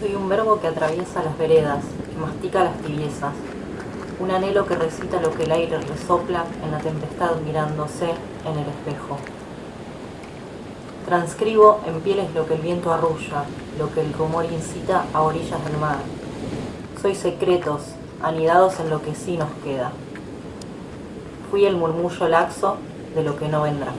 Soy un verbo que atraviesa las veredas, que mastica las tibiezas, un anhelo que recita lo que el aire resopla en la tempestad mirándose en el espejo. Transcribo en pieles lo que el viento arrulla, lo que el rumor incita a orillas del mar. Soy secretos, anidados en lo que sí nos queda. Fui el murmullo laxo de lo que no vendrá.